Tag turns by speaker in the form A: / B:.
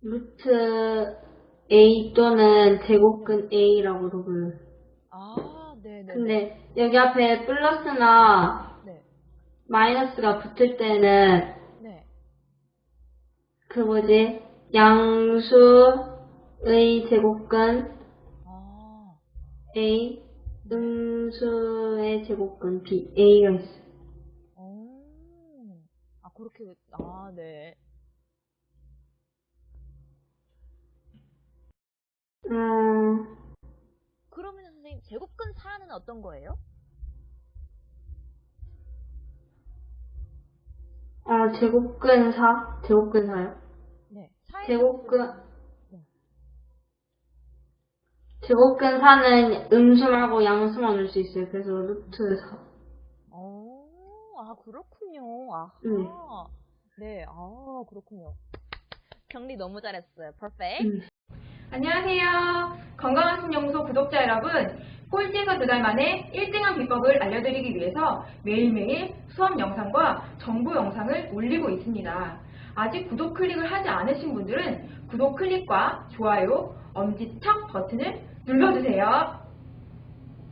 A: 루트 A 또는 제곱근 A라고도 불러요.
B: 아, 네네.
A: 근데 여기 앞에 플러스나
B: 네.
A: 마이너스가 붙을 때는
B: 네.
A: 그 뭐지? 양수의 제곱근
B: 아,
A: A, 음수의 제곱근 B, A가 있어요.
B: 어. 아, 그렇게, 아, 네.
A: 음,
B: 그러면 선생님, 제곱근 4는 어떤 거예요?
A: 어, 제곱근 4? 제곱근 4요?
B: 네. 4의
A: 제곱근,
B: 네.
A: 제곱근 4는 음수 말고 양수만 넣을 수 있어요. 그래서 루트 4.
B: 어, 아, 그렇군요. 아하.
A: 네.
B: 네, 아, 그렇군요. 정리 너무 잘했어요. 퍼펙트.
A: 음.
C: 안녕하세요. 건강한 신영소 구독자 여러분. 꼴찌에서 두 달 만에 1등한 비법을 알려드리기 위해서 매일매일 수업 영상과 정보 영상을 올리고 있습니다. 아직 구독 클릭을 하지 않으신 분들은 구독 클릭과 좋아요, 엄지척 버튼을 눌러주세요.